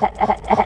だだだだだ